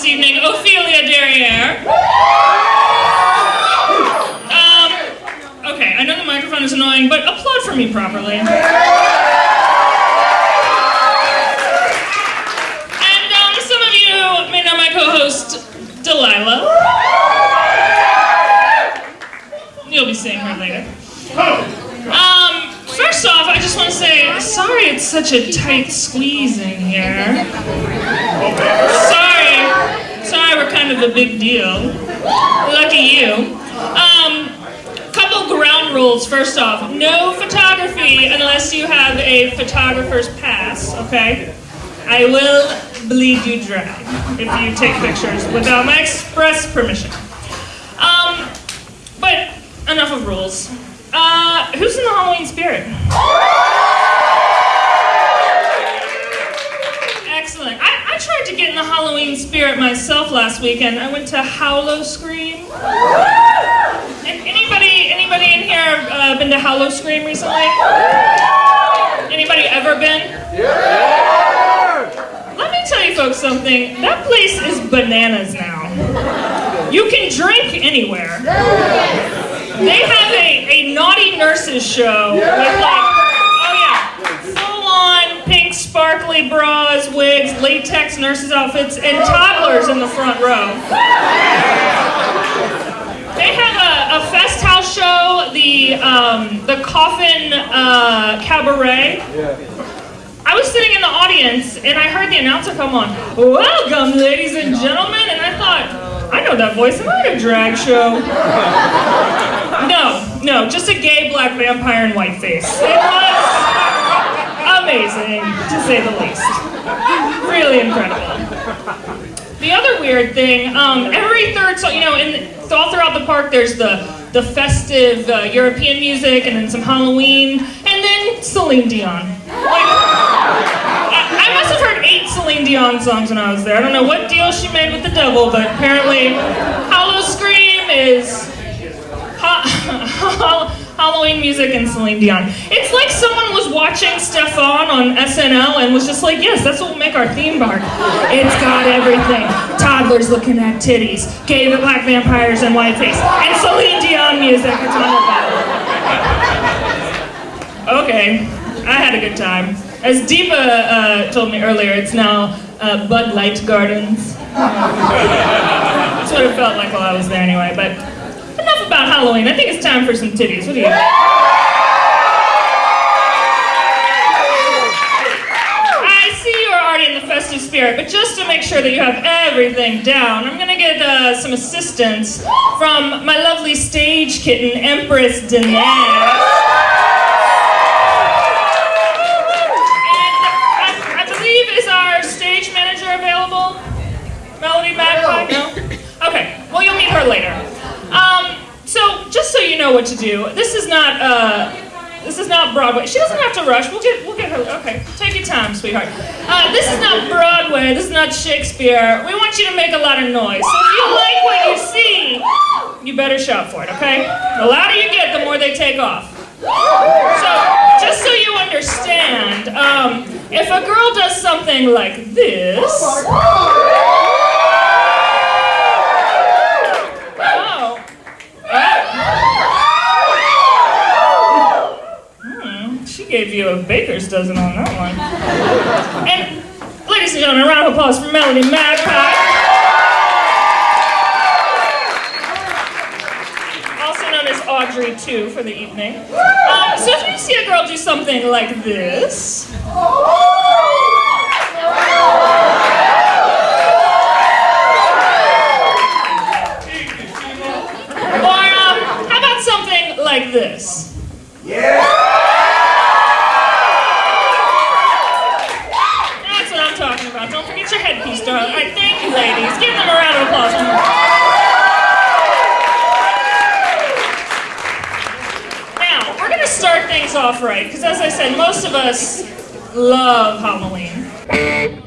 this evening, Ophelia Derriere. Um, okay, I know the microphone is annoying, but applaud for me properly. And um, some of you may know my co-host, Delilah. You'll be seeing her later. Um, first off, I just want to say, sorry it's such a tight squeeze in here. Kind of a big deal. Lucky you. Um, couple ground rules. First off, no photography unless you have a photographer's pass, okay? I will bleed you dry if you take pictures without my express permission. Um, but enough of rules. Uh, who's in the Halloween spirit? To get in the Halloween spirit myself last weekend. I went to Howl-O-Scream. And anybody, anybody in here uh, been to Howl-O-Scream recently? Anybody ever been? Yeah. Let me tell you folks something. That place is bananas now. You can drink anywhere. They have a, a naughty nurses show with like, latex nurses outfits, and toddlers in the front row. They have a, a fest house show, the um, the Coffin uh, Cabaret. I was sitting in the audience and I heard the announcer come on. Welcome, ladies and gentlemen, and I thought, I know that voice. Am I at a drag show? No, no, just a gay black vampire in whiteface. It was amazing, to say the least. Really incredible. The other weird thing, um, every third song, you know, in all throughout the park, there's the the festive uh, European music, and then some Halloween, and then Celine Dion. Like, I, I must have heard eight Celine Dion songs when I was there. I don't know what deal she made with the devil, but apparently, Howl-O-Scream is ha- Halloween music and Celine Dion. It's like someone was watching Stefon on SNL and was just like, yes, that's what will make our theme park. It's got everything. Toddlers looking at titties, gay black vampires and whiteface, and Celine Dion music. It's wonderful. Okay, I had a good time. As Deepa uh, told me earlier, it's now uh, Bud Light Gardens. That's what it felt like while I was there anyway, but about Halloween. I think it's time for some titties. What do you think? I see you are already in the festive spirit, but just to make sure that you have everything down, I'm gonna get uh, some assistance from my lovely stage kitten, Empress Dinesh. And I, I believe is our stage manager available? Melody Magpie? No? Okay, well you'll meet her later. Um, so just so you know what to do, this is not uh, this is not Broadway. She doesn't have to rush. We'll get we'll get her. Okay, take your time, sweetheart. Uh, this is not Broadway. This is not Shakespeare. We want you to make a lot of noise. So if you like what you see, you better shout for it. Okay? The louder you get, the more they take off. So just so you understand, um, if a girl does something like this. Gave you a baker's dozen on that one. And, ladies and gentlemen, a round of applause for Melody Magpie. Also known as Audrey, too, for the evening. Um, so if you see a girl do something like this. start things off right, because as I said, most of us love Halloween.